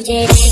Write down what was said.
DJ.